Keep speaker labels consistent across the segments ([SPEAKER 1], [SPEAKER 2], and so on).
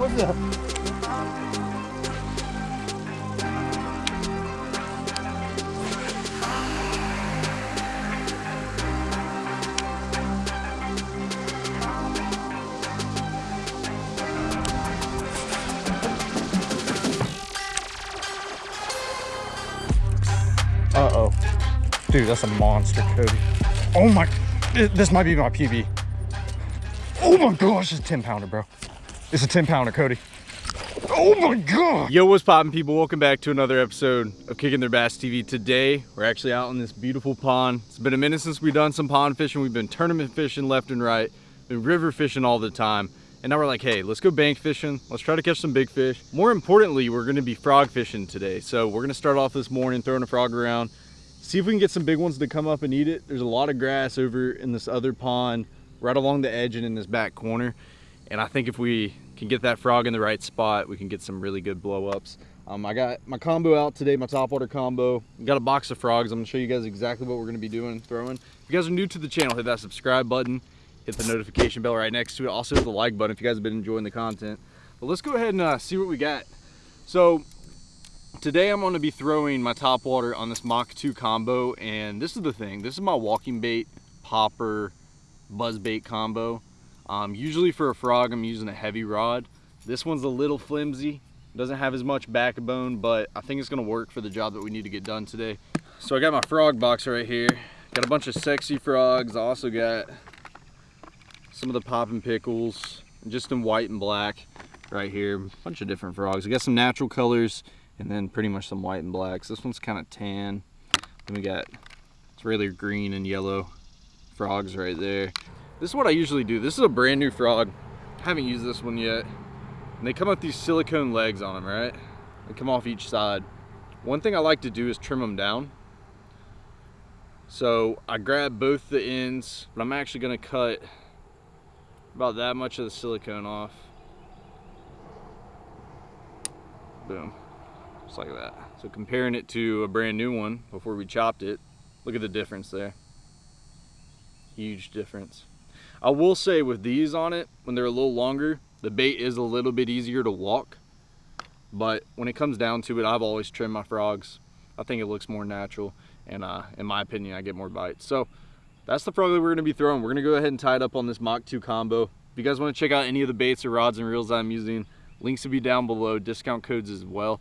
[SPEAKER 1] What's up? Uh-oh. Dude, that's a monster, Cody. Oh my, this might be my PB. Oh my gosh, it's a 10 pounder, bro. It's a 10 pounder, Cody. Oh my god!
[SPEAKER 2] Yo, what's poppin' people? Welcome back to another episode of Kicking Their Bass TV. Today, we're actually out in this beautiful pond. It's been a minute since we've done some pond fishing. We've been tournament fishing left and right, been river fishing all the time. And now we're like, hey, let's go bank fishing. Let's try to catch some big fish. More importantly, we're gonna be frog fishing today. So we're gonna start off this morning throwing a frog around, see if we can get some big ones to come up and eat it. There's a lot of grass over in this other pond, right along the edge and in this back corner. And I think if we can get that frog in the right spot, we can get some really good blow ups. Um, I got my combo out today, my top water combo. Got a box of frogs. I'm gonna show you guys exactly what we're gonna be doing, throwing. If you guys are new to the channel, hit that subscribe button hit the notification bell right next to it. Also hit the like button if you guys have been enjoying the content. But let's go ahead and uh, see what we got. So today I'm to be throwing my top water on this Mach 2 combo. And this is the thing. This is my walking bait, popper, buzz bait combo. Um, usually for a frog, I'm using a heavy rod. This one's a little flimsy. Doesn't have as much backbone, but I think it's gonna work for the job that we need to get done today. So I got my frog box right here. Got a bunch of sexy frogs. I also got some of the popping pickles, just in white and black right here. A bunch of different frogs. We got some natural colors and then pretty much some white and blacks. This one's kind of tan. Then we got it's really green and yellow frogs right there. This is what I usually do. This is a brand new frog. I haven't used this one yet. And they come with these silicone legs on them, right? They come off each side. One thing I like to do is trim them down. So I grab both the ends, but I'm actually gonna cut about that much of the silicone off. Boom, just like that. So comparing it to a brand new one before we chopped it, look at the difference there. Huge difference. I will say with these on it, when they're a little longer, the bait is a little bit easier to walk. But when it comes down to it, I've always trimmed my frogs. I think it looks more natural. And uh, in my opinion, I get more bites. So that's the frog that we're gonna be throwing. We're gonna go ahead and tie it up on this Mach 2 combo. If you guys wanna check out any of the baits or rods and reels I'm using, links will be down below, discount codes as well.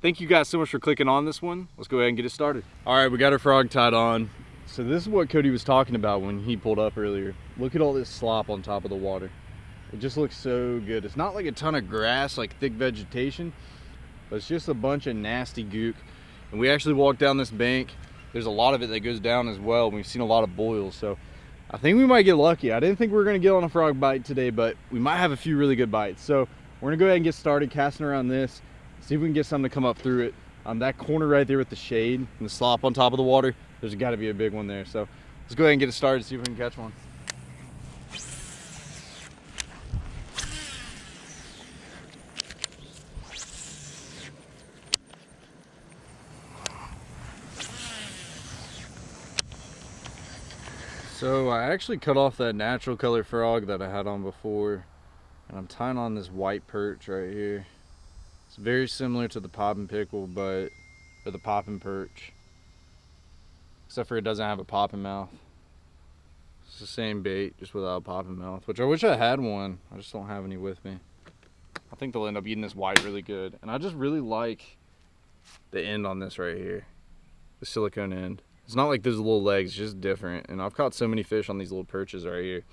[SPEAKER 2] Thank you guys so much for clicking on this one. Let's go ahead and get it started. All right, we got our frog tied on. So this is what Cody was talking about when he pulled up earlier. Look at all this slop on top of the water. It just looks so good. It's not like a ton of grass, like thick vegetation, but it's just a bunch of nasty gook. And we actually walked down this bank there's a lot of it that goes down as well. We've seen a lot of boils, so I think we might get lucky. I didn't think we were gonna get on a frog bite today, but we might have a few really good bites. So we're gonna go ahead and get started casting around this, see if we can get something to come up through it. Um, that corner right there with the shade and the slop on top of the water, there's gotta be a big one there. So let's go ahead and get it started, see if we can catch one. So I actually cut off that natural color frog that I had on before and I'm tying on this white perch right here. It's very similar to the popping pickle but or the popping perch except for it doesn't have a popping mouth. It's the same bait just without a popping mouth which I wish I had one. I just don't have any with me. I think they'll end up eating this white really good and I just really like the end on this right here. The silicone end. It's not like there's little legs, just different. And I've caught so many fish on these little perches right here.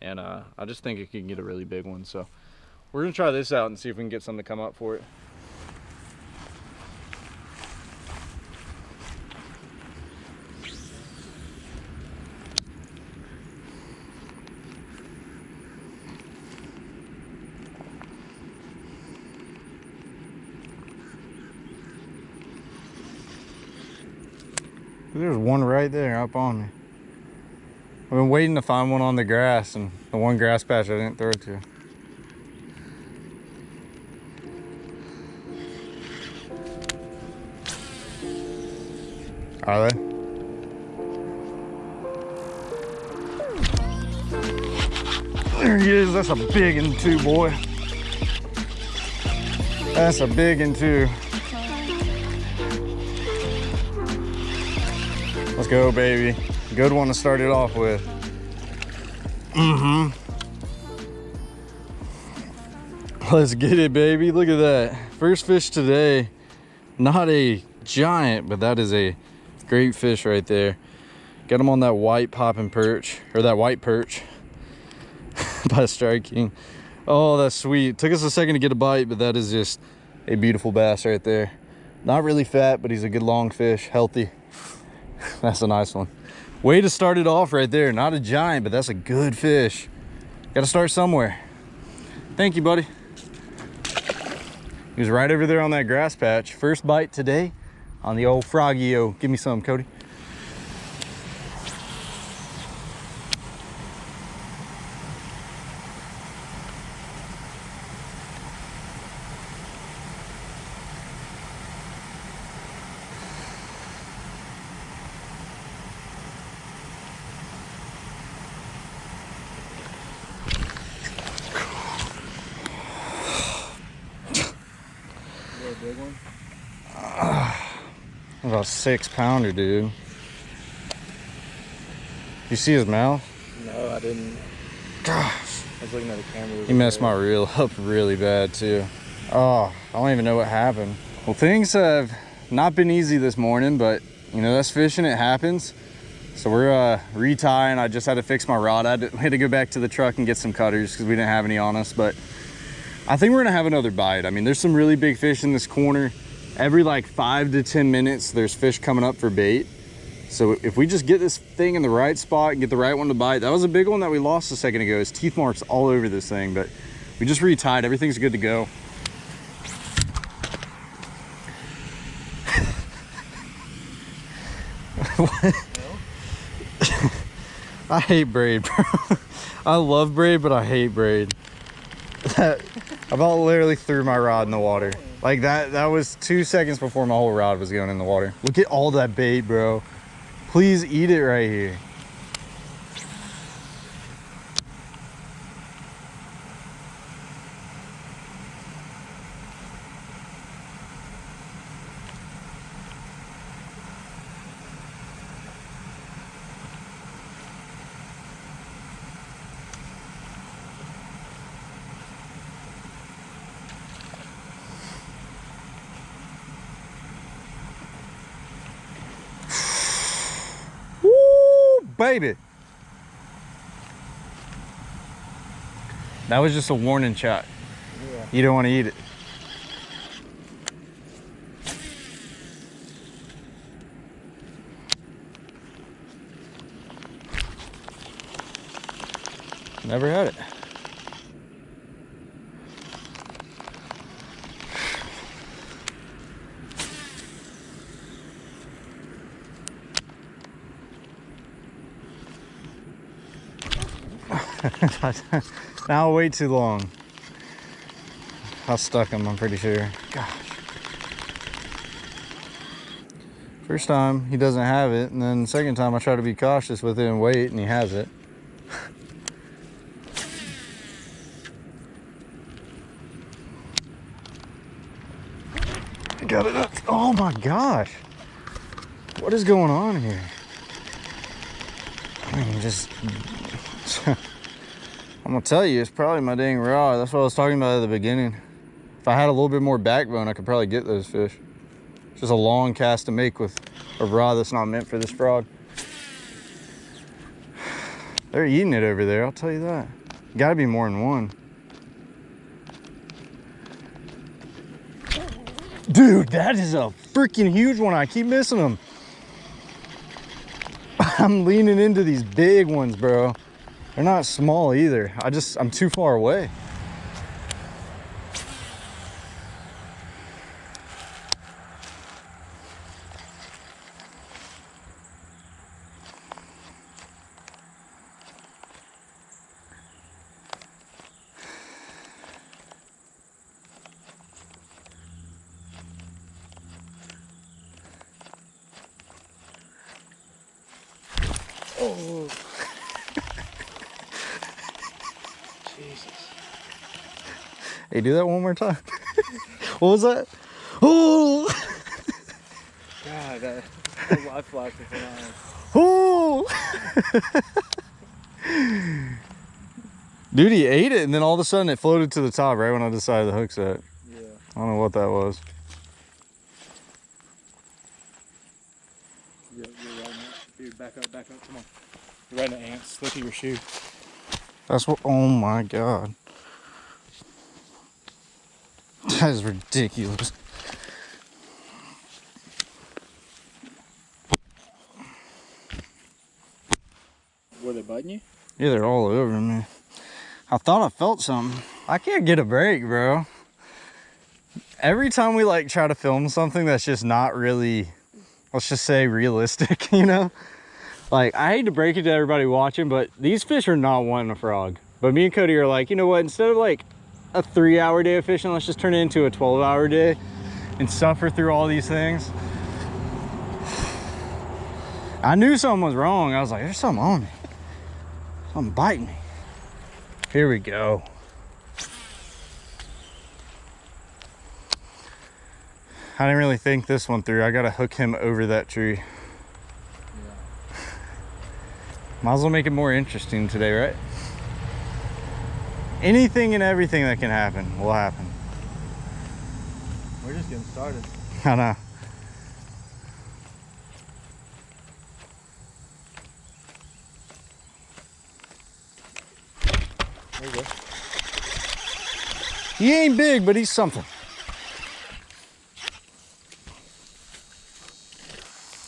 [SPEAKER 2] And uh, I just think it can get a really big one. So we're gonna try this out and see if we can get something to come up for it.
[SPEAKER 1] There's one right there up on me. I've been waiting to find one on the grass and the one grass patch I didn't throw to. Are they? There he is. That's a big one too, boy.
[SPEAKER 2] That's a big one too. Go, baby. Good one to start it off with. Mm-hmm. Let's get it, baby. Look at that. First fish today. Not a giant, but that is a great fish right there. Got him on that white popping perch, or that white perch by striking. Oh, that's sweet. Took us a second to get a bite, but that is just a beautiful bass right there. Not really fat, but he's a good long fish, healthy. that's a nice one. Way to start it off right there. Not a giant, but that's a good fish. Got to start somewhere. Thank you, buddy. He was right over there on that grass patch. First bite today on the old Froggy-O. Give me some, Cody.
[SPEAKER 3] big one?
[SPEAKER 2] About six pounder, dude. You see his mouth?
[SPEAKER 3] No, I didn't.
[SPEAKER 2] Gosh.
[SPEAKER 3] I was looking at the camera.
[SPEAKER 2] He messed my reel up really bad too. Oh, I don't even know what happened. Well, things have not been easy this morning, but you know, that's fishing, it happens. So we're uh, retying. I just had to fix my rod. I had to, had to go back to the truck and get some cutters because we didn't have any on us, but I think we're gonna have another bite. I mean, there's some really big fish in this corner. Every like five to 10 minutes, there's fish coming up for bait. So if we just get this thing in the right spot and get the right one to bite, that was a big one that we lost a second ago. His teeth marks all over this thing, but we just retied. Everything's good to go. I hate braid, bro. I love braid, but I hate braid. I about literally threw my rod in the water. Like that, that was two seconds before my whole rod was going in the water. Look at all that bait, bro. Please eat it right here. Baby. That was just a warning shot.
[SPEAKER 3] Yeah.
[SPEAKER 2] You don't want to eat it. Never had it. now wait too long. I stuck him, I'm pretty sure. Gosh. First time he doesn't have it, and then second time I try to be cautious with it and wait, and he has it. Got it. Oh my gosh. What is going on here? I mean, just I'm gonna tell you, it's probably my dang rod. That's what I was talking about at the beginning. If I had a little bit more backbone, I could probably get those fish. It's just a long cast to make with a rod that's not meant for this frog. They're eating it over there, I'll tell you that. Gotta be more than one. Dude, that is a freaking huge one. I keep missing them. I'm leaning into these big ones, bro. They're not small either. I just, I'm too far away.
[SPEAKER 3] Oh.
[SPEAKER 2] Hey, do that one more time. what was that? Oh,
[SPEAKER 3] God, that, live flash was
[SPEAKER 2] oh. Dude, he ate it, and then all of a sudden it floated to the top right when I decided the hook set.
[SPEAKER 3] Yeah.
[SPEAKER 2] I don't know what that was.
[SPEAKER 3] You're, you're riding it. Dude, back up, back up. Come on. You're riding an ants. Look at your shoe.
[SPEAKER 2] That's what. Oh my god. That is ridiculous.
[SPEAKER 3] Were they biting you?
[SPEAKER 2] Yeah, they're all over me. I thought I felt something. I can't get a break, bro. Every time we like try to film something that's just not really, let's just say realistic, you know? Like, I hate to break it to everybody watching, but these fish are not wanting a frog. But me and Cody are like, you know what? Instead of like a three hour day of fishing, let's just turn it into a 12 hour day and suffer through all these things. I knew something was wrong. I was like, there's something on me. Something biting me. Here we go. I didn't really think this one through. I gotta hook him over that tree. Might as well make it more interesting today, right? Anything and everything that can happen will happen.
[SPEAKER 3] We're just getting started.
[SPEAKER 2] I know.
[SPEAKER 3] There you go.
[SPEAKER 2] He ain't big, but he's something.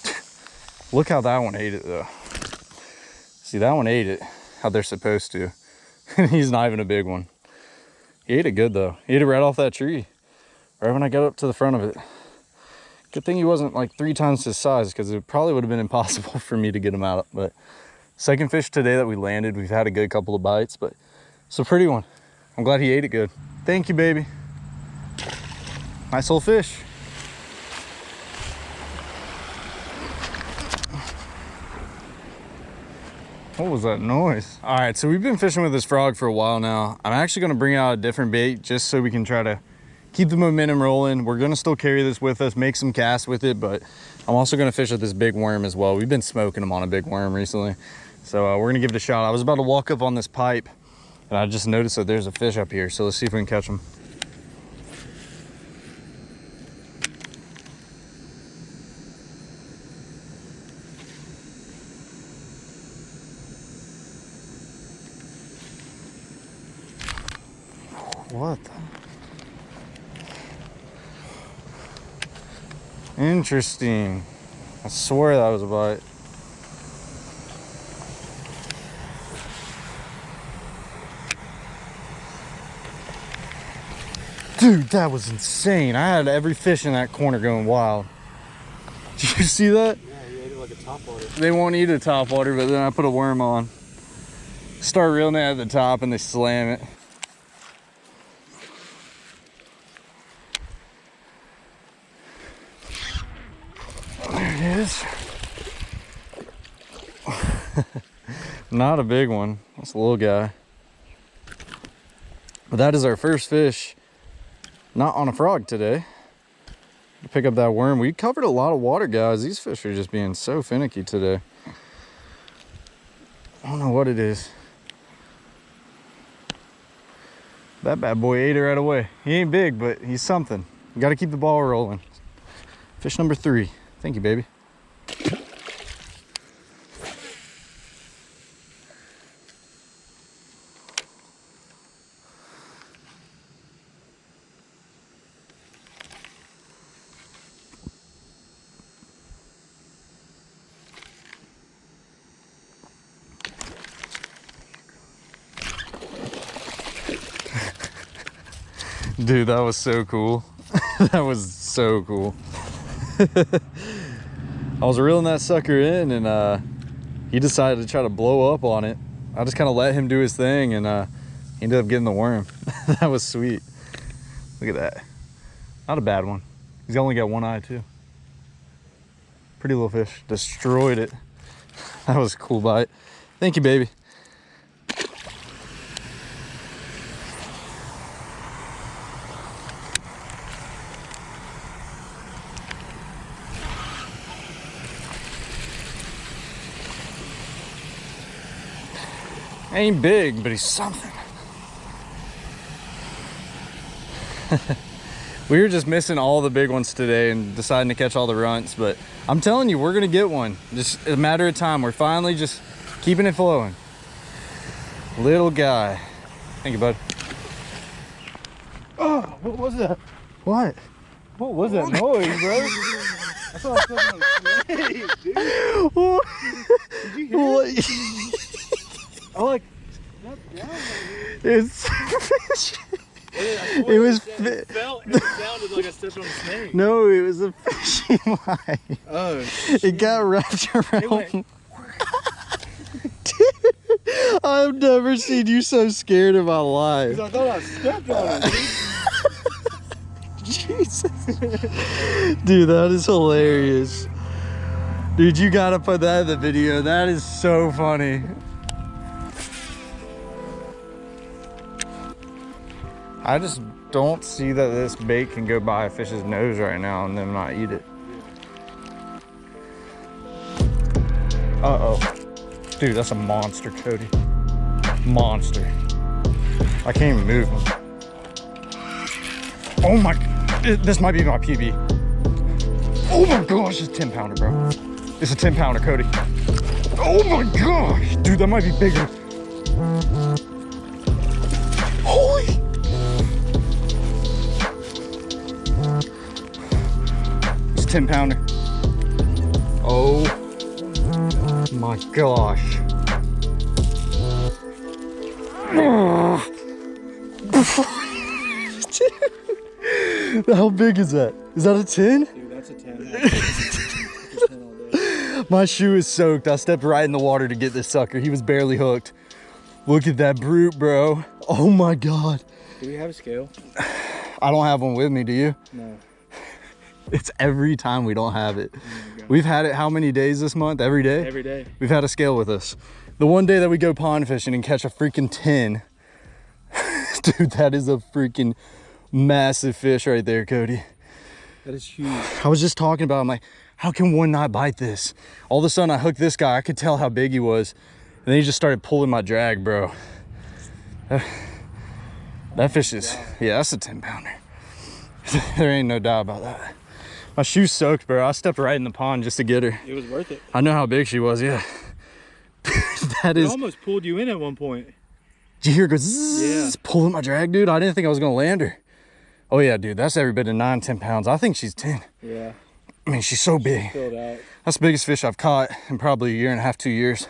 [SPEAKER 2] Look how that one ate it though. See, that one ate it how they're supposed to. he's not even a big one. He ate it good though. He ate it right off that tree. Right when I got up to the front of it. Good thing he wasn't like three times his size because it probably would have been impossible for me to get him out. But second fish today that we landed, we've had a good couple of bites, but it's a pretty one. I'm glad he ate it good. Thank you, baby. Nice little fish. What was that noise? All right, so we've been fishing with this frog for a while now. I'm actually gonna bring out a different bait just so we can try to keep the momentum rolling. We're gonna still carry this with us, make some casts with it, but I'm also gonna fish with this big worm as well. We've been smoking them on a big worm recently. So uh, we're gonna give it a shot. I was about to walk up on this pipe and I just noticed that there's a fish up here. So let's see if we can catch him. What the? Interesting. I swear that was a bite. Dude, that was insane. I had every fish in that corner going wild. Did you see that?
[SPEAKER 3] Yeah, you ate it like a top water.
[SPEAKER 2] They won't eat a top water, but then I put a worm on. Start reeling it at the top and they slam it. There it is. Not a big one. That's a little guy. But that is our first fish not on a frog today. To pick up that worm. We covered a lot of water, guys. These fish are just being so finicky today. I don't know what it is. That bad boy ate it right away. He ain't big, but he's something. You got to keep the ball rolling. Fish number three. Thank you, baby. Dude, that was so cool. that was so cool. I was reeling that sucker in and uh, he decided to try to blow up on it. I just kind of let him do his thing and uh, he ended up getting the worm. that was sweet. Look at that. Not a bad one. He's only got one eye too. Pretty little fish. Destroyed it. That was a cool bite. Thank you, baby. Ain't big, but he's something. we were just missing all the big ones today and deciding to catch all the runts, but I'm telling you, we're gonna get one. Just a matter of time. We're finally just keeping it flowing. Little guy. Thank you, bud.
[SPEAKER 4] Oh, what was that?
[SPEAKER 2] What?
[SPEAKER 4] What was that noise, bro? I thought I was on a snake, dude.
[SPEAKER 2] what?
[SPEAKER 4] Did you hear it? I like.
[SPEAKER 2] It's
[SPEAKER 4] It
[SPEAKER 2] It was
[SPEAKER 4] It,
[SPEAKER 2] fi-
[SPEAKER 4] felt. It sounded like I stepped on a snake.
[SPEAKER 2] no, it was a fishing line.
[SPEAKER 4] Oh,
[SPEAKER 2] It got wrapped around. Dude, I've never seen you so scared in my life.
[SPEAKER 4] I thought I stepped on it.
[SPEAKER 2] Jesus. Dude, that is hilarious. Dude, you gotta put that in the video. That is so funny. I just don't see that this bait can go by a fish's nose right now and then not eat it. Uh-oh. Dude, that's a monster, Cody. Monster. I can't even move him. Oh my, this might be my PB. Oh my gosh, it's a 10 pounder, bro. It's a 10 pounder, Cody. Oh my gosh, dude, that might be bigger. 10 pounder. Oh my gosh. How big is that? Is that a 10?
[SPEAKER 4] Dude, that's a 10. That's a 10.
[SPEAKER 2] My shoe is soaked. I stepped right in the water to get this sucker. He was barely hooked. Look at that brute, bro. Oh my God.
[SPEAKER 4] Do we have a scale?
[SPEAKER 2] I don't have one with me, do you?
[SPEAKER 4] No.
[SPEAKER 2] It's every time we don't have it. Oh We've had it how many days this month? Every day?
[SPEAKER 4] Every day.
[SPEAKER 2] We've had a scale with us. The one day that we go pond fishing and catch a freaking 10. Dude, that is a freaking massive fish right there, Cody.
[SPEAKER 4] That is huge.
[SPEAKER 2] I was just talking about, I'm like, how can one not bite this? All of a sudden I hooked this guy. I could tell how big he was. And then he just started pulling my drag, bro. That, that fish is, yeah, that's a 10 pounder. there ain't no doubt about that. My shoe's soaked, bro. I stepped right in the pond just to get her.
[SPEAKER 4] It was worth it.
[SPEAKER 2] I know how big she was, yeah. that
[SPEAKER 4] It
[SPEAKER 2] is,
[SPEAKER 4] almost pulled you in at one point.
[SPEAKER 2] did you hear it go zzz,
[SPEAKER 4] Yeah.
[SPEAKER 2] pulling my drag, dude? I didn't think I was gonna land her. Oh yeah, dude, that's every bit of nine, 10 pounds. I think she's 10.
[SPEAKER 4] Yeah.
[SPEAKER 2] I mean, she's so big.
[SPEAKER 4] Filled out.
[SPEAKER 2] That's the biggest fish I've caught in probably a year and a half, two years.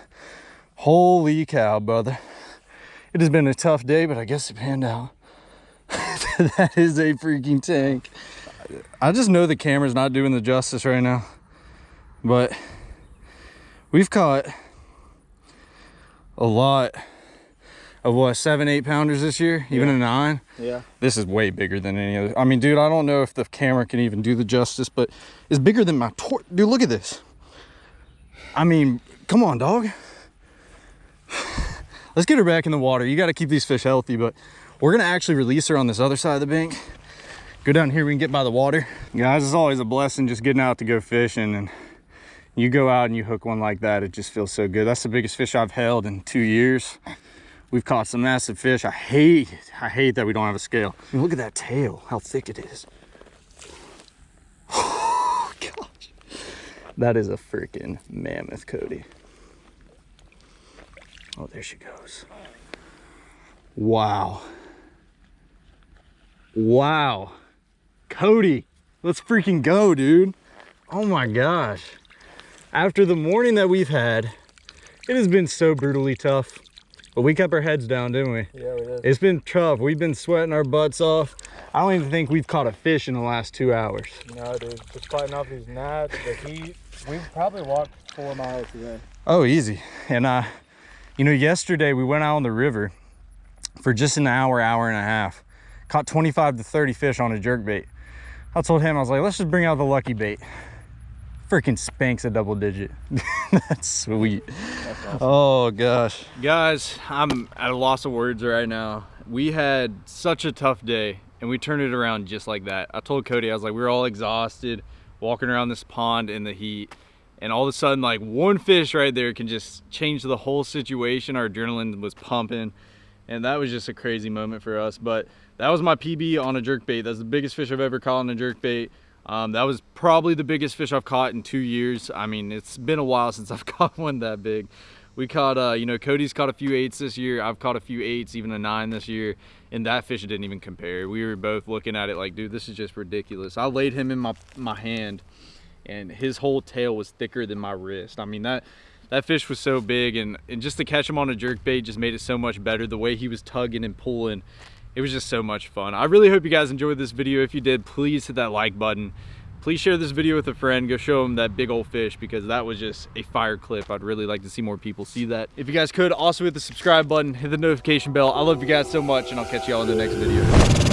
[SPEAKER 2] Holy cow, brother. It has been a tough day, but I guess it panned out. that is a freaking tank. I just know the camera's not doing the justice right now. But we've caught a lot of what, seven, eight pounders this year, even
[SPEAKER 4] Yeah.
[SPEAKER 2] a nine.
[SPEAKER 4] Yeah.
[SPEAKER 2] This is way bigger than any other. I mean, dude, I don't know if the camera can even do the justice, but it's bigger than my tor- Dude, look at this. I mean, come on, dog. Let's get her back in the water. You got to keep these fish healthy, but we're going to actually release her on this other side of the bank. Go down here, we can get by the water. Guys, it's always a blessing just getting out to go fishing and you go out and you hook one like that, it just feels so good. That's the biggest fish I've held in two years. We've caught some massive fish. I hate it. I hate that we don't have a scale. I mean, look at that tail, how thick it is. Oh, gosh. That is a freaking mammoth, Cody. Oh, there she goes. Wow. Wow. Cody, let's freaking go, dude. Oh my gosh. After the morning that we've had, it has been so brutally tough. But we kept our heads down, didn't we?
[SPEAKER 4] Yeah, we did.
[SPEAKER 2] It's been tough. We've been sweating our butts off. I don't even think we've caught a fish in the last two hours.
[SPEAKER 4] No, dude. Just fighting off these gnats, the heat. We've probably walked four miles today.
[SPEAKER 2] Oh, easy. And uh, you know, yesterday we went out on the river for just an hour, hour and a half. Caught 25 to 30 fish on a jerk bait. I told him, I was like, let's just bring out the lucky bait. Freaking spanks a double digit. That's sweet. Oh gosh.
[SPEAKER 3] Guys, I'm at a loss of words right now. We had such a tough day and we turned it around just like that. I told Cody, I was like, we were all exhausted walking around this pond in the heat
[SPEAKER 2] and all of a sudden like one fish right there can just change the whole situation our adrenaline was pumping and that was just a crazy moment for us but that was my pb on a jerk bait. That's the biggest fish i've ever caught on a jerk bait. Um, that was probably the biggest fish i've caught in two years. I mean it's been a while since i've caught one that big. We caught uh you know cody's caught a few eights this year. I've caught a few eights even a nine this year. And that fish didn't even compare. We were both looking at it like dude this is just ridiculous. I laid him in my my hand and his whole tail was thicker than my wrist. I mean that that fish was so big and, and just to catch him on a jerk bait just made it so much better the way he was tugging and pulling it was just so much fun. I really hope you guys enjoyed this video. If you did please hit that like button. Please share this video with a friend. Go show them that big old fish because that was just a fire clip. I'd really like to see more people see that. If you guys could also hit the subscribe button hit the notification bell. I love you guys so much and i'll catch you all in the next video